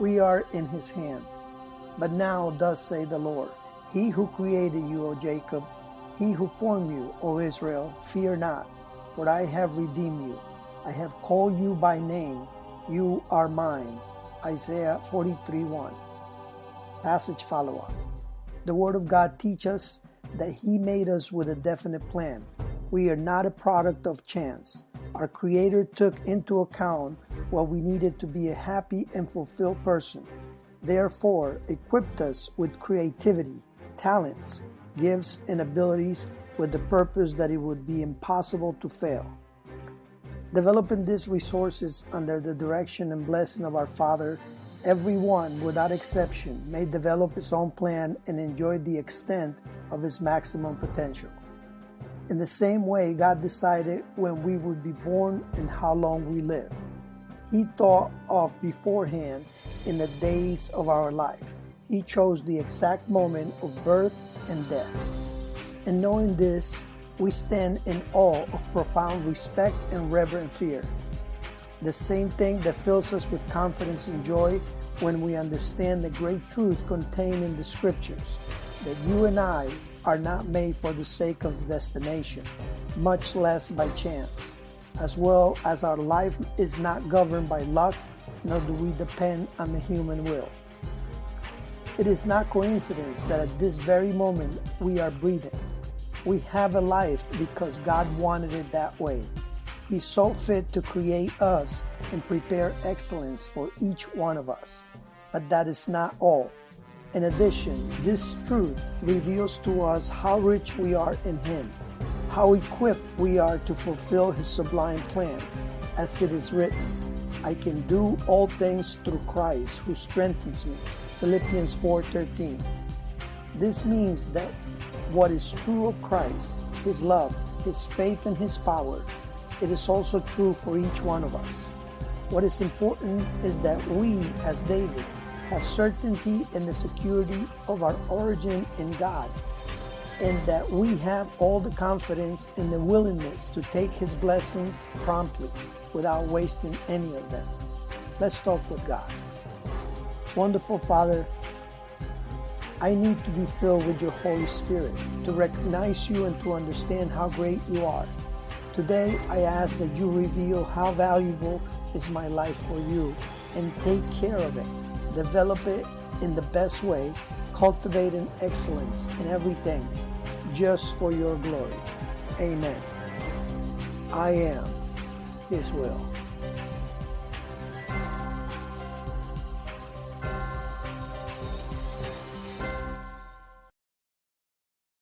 We are in his hands. But now, thus say the Lord, He who created you, O Jacob, He who formed you, O Israel, fear not, for I have redeemed you. I have called you by name. You are mine. Isaiah 43 1. Passage follow up. The Word of God teaches us that He made us with a definite plan. We are not a product of chance. Our Creator took into account what we needed to be a happy and fulfilled person. Therefore, equipped us with creativity, talents, gifts, and abilities with the purpose that it would be impossible to fail. Developing these resources under the direction and blessing of our Father, everyone, without exception, may develop his own plan and enjoy the extent of his maximum potential. In the same way, God decided when we would be born and how long we live. He thought of beforehand in the days of our life. He chose the exact moment of birth and death. And knowing this, we stand in awe of profound respect and reverent fear. The same thing that fills us with confidence and joy when we understand the great truth contained in the scriptures that you and I are not made for the sake of the destination, much less by chance, as well as our life is not governed by luck, nor do we depend on the human will. It is not coincidence that at this very moment we are breathing. We have a life because God wanted it that way. He saw fit to create us and prepare excellence for each one of us. But that is not all. In addition, this truth reveals to us how rich we are in Him, how equipped we are to fulfill His sublime plan, as it is written, I can do all things through Christ who strengthens me. Philippians 4:13. This means that what is true of Christ, His love, His faith, and His power, it is also true for each one of us. What is important is that we, as David, have certainty in the security of our origin in God, and that we have all the confidence and the willingness to take His blessings promptly without wasting any of them. Let's talk with God. Wonderful Father, I need to be filled with your Holy Spirit to recognize you and to understand how great you are. Today, I ask that you reveal how valuable is my life for you and take care of it. Develop it in the best way, cultivating excellence in everything just for your glory. Amen. I am His will.